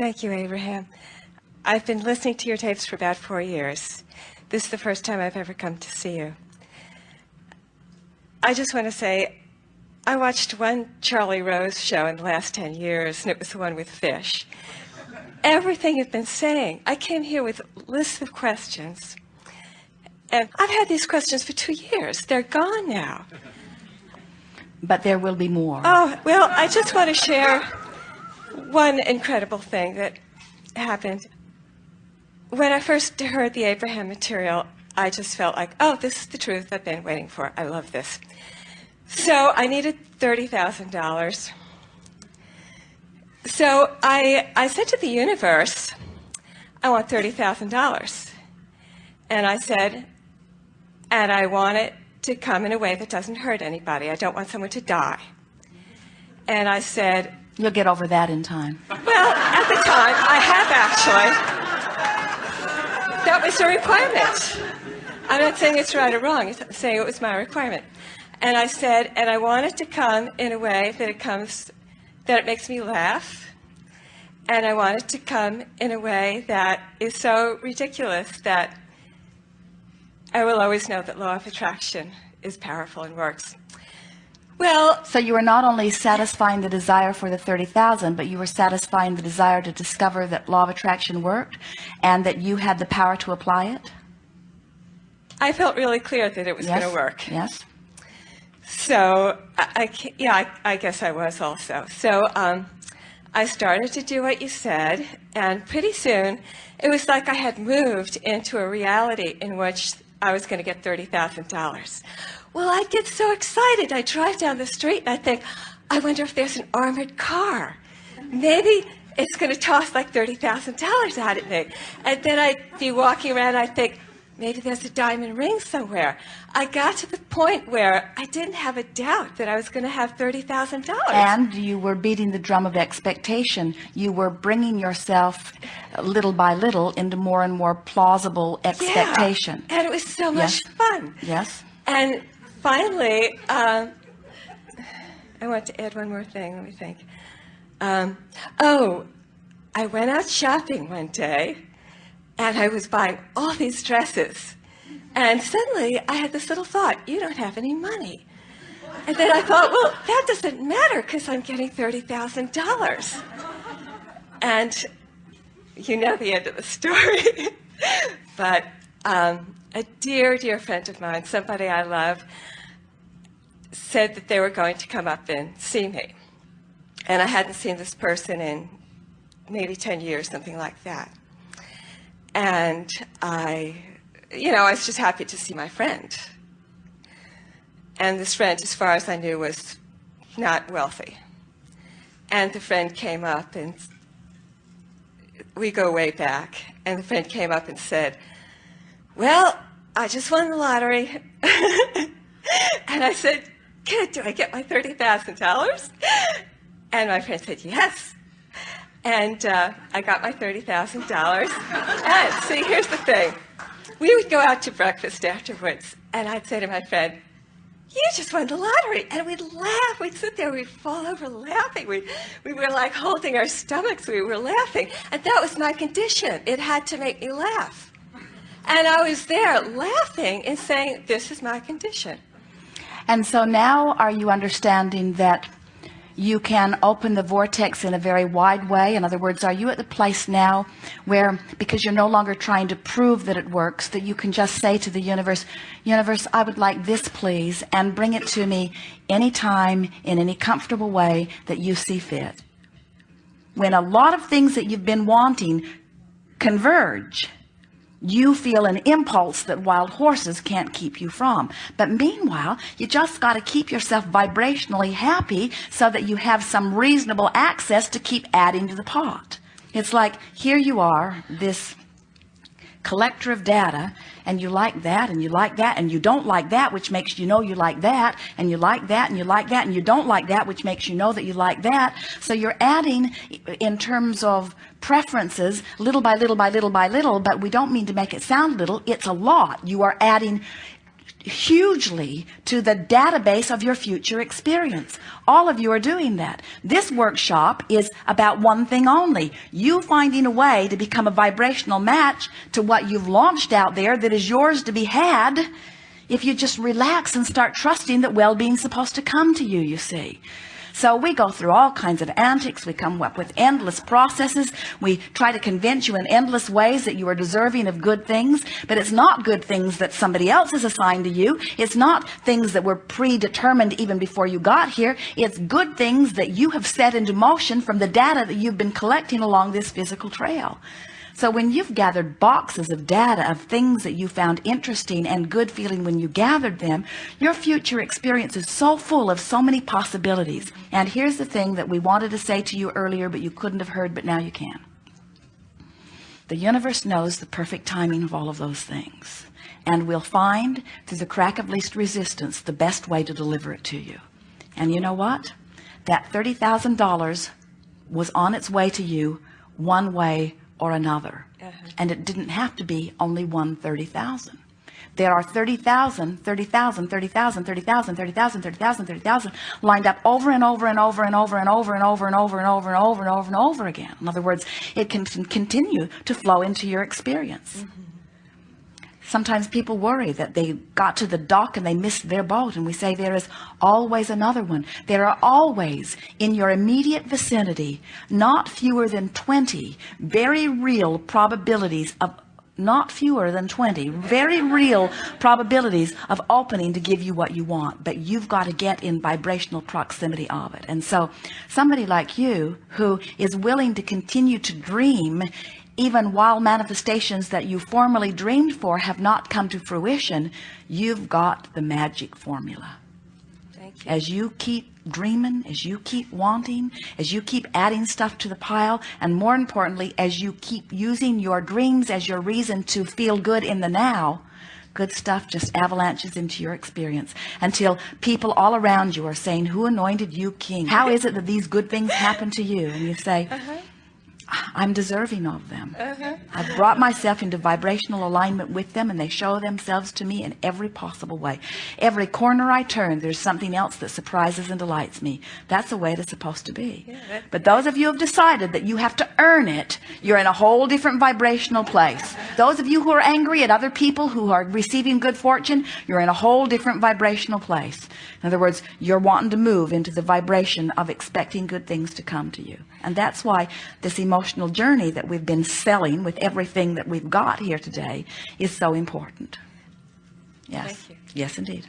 Thank you, Abraham. I've been listening to your tapes for about four years. This is the first time I've ever come to see you. I just want to say, I watched one Charlie Rose show in the last 10 years, and it was the one with fish. Everything you've been saying, I came here with lists of questions. And I've had these questions for two years. They're gone now. But there will be more. Oh, well, I just want to share one incredible thing that happened. When I first heard the Abraham material, I just felt like, oh, this is the truth I've been waiting for. I love this. So I needed $30,000. So I, I said to the universe, I want $30,000. And I said, and I want it to come in a way that doesn't hurt anybody. I don't want someone to die. And I said, You'll get over that in time. Well, at the time, I have actually. That was a requirement. I'm not saying it's right or wrong. I'm saying it was my requirement. And I said, and I want it to come in a way that it comes, that it makes me laugh. And I want it to come in a way that is so ridiculous that I will always know that law of attraction is powerful and works. Well, so you were not only satisfying the desire for the 30,000, but you were satisfying the desire to discover that law of attraction worked and that you had the power to apply it? I felt really clear that it was yes. going to work. Yes. So, I, I yeah, I, I, guess I was also. So, um, I started to do what you said, and pretty soon it was like I had moved into a reality in which I was going to get $30,000. Well, I get so excited. I drive down the street and I think, I wonder if there's an armored car. Maybe it's going to toss like $30,000 out at me. And then I'd be walking around and I think, maybe there's a diamond ring somewhere. I got to the point where I didn't have a doubt that I was going to have $30,000. And you were beating the drum of expectation. You were bringing yourself little by little into more and more plausible expectation. Yeah, and it was so much yes. fun. Yes. And finally, um, I want to add one more thing. Let me think. Um, oh, I went out shopping one day and I was buying all these dresses. And suddenly I had this little thought, you don't have any money. And then I thought, well, that doesn't matter because I'm getting $30,000. And you know the end of the story. but um, a dear, dear friend of mine, somebody I love, said that they were going to come up and see me. And I hadn't seen this person in maybe 10 years, something like that. And I, you know, I was just happy to see my friend. And this friend, as far as I knew, was not wealthy. And the friend came up and we go way back. And the friend came up and said, well, I just won the lottery. and I said, do I get my $30,000? And my friend said, yes. And uh, I got my $30,000. and see, here's the thing. We would go out to breakfast afterwards, and I'd say to my friend, you just won the lottery. And we'd laugh. We'd sit there. We'd fall over laughing. We, we were like holding our stomachs. We were laughing. And that was my condition. It had to make me laugh. And I was there laughing and saying, this is my condition. And so now are you understanding that you can open the vortex in a very wide way? In other words, are you at the place now where, because you're no longer trying to prove that it works, that you can just say to the universe, universe, I would like this, please, and bring it to me anytime in any comfortable way that you see fit. When a lot of things that you've been wanting converge, you feel an impulse that wild horses can't keep you from. But meanwhile you just got to keep yourself vibrationally happy so that you have some reasonable access to keep adding to the pot. It's like here you are this collector of data and you like that and you like that and you don't like that which makes you know you like that and you like that and you like that and you don't like that which makes you know that you like that. So you're adding in terms of preferences little by little by little by little but we don't mean to make it sound little it's a lot. You are adding hugely to the database of your future experience. All of you are doing that. This workshop is about one thing only. You finding a way to become a vibrational match to what you've launched out there that is yours to be had if you just relax and start trusting that well-being's supposed to come to you, you see. So we go through all kinds of antics. We come up with endless processes. We try to convince you in endless ways that you are deserving of good things, but it's not good things that somebody else has assigned to you. It's not things that were predetermined even before you got here. It's good things that you have set into motion from the data that you've been collecting along this physical trail. So when you've gathered boxes of data of things that you found interesting and good feeling when you gathered them, your future experience is so full of so many possibilities. And here's the thing that we wanted to say to you earlier, but you couldn't have heard, but now you can. The universe knows the perfect timing of all of those things. And we'll find through the crack of least resistance, the best way to deliver it to you. And you know what? That $30,000 was on its way to you one way or another. And it didn't have to be only one 30,000. There are 30,000, 30,000, 30,000, 30,000, 30,000, 30,000, 30,000 lined up over and over and over and over and over and over and over and over and over and over and over again. In other words, it can continue to flow into your experience. Sometimes people worry that they got to the dock and they missed their boat. And we say there is always another one. There are always in your immediate vicinity, not fewer than 20 very real probabilities of not fewer than 20 very real probabilities of opening to give you what you want but you've got to get in vibrational proximity of it and so somebody like you who is willing to continue to dream even while manifestations that you formerly dreamed for have not come to fruition you've got the magic formula. Thank you. as you keep dreaming as you keep wanting as you keep adding stuff to the pile and more importantly as you keep using your dreams as your reason to feel good in the now good stuff just avalanches into your experience until people all around you are saying who anointed you king? How is it that these good things happen to you? And you say uh-huh. I'm deserving of them. Uh-huh. I've brought myself into vibrational alignment with them and they show themselves to me in every possible way. Every corner I turn, there's something else that surprises and delights me. That's the way it's supposed to be. that- But those of you who have decided that you have to earn it, you're in a whole different vibrational place. Those of you who are angry at other people who are receiving good fortune, you're in a whole different vibrational place. In other words, you're wanting to move into the vibration of expecting good things to come to you. And that's why this emotional journey that we've been selling with everything that we've got here today is so important. Yes. Yes, indeed.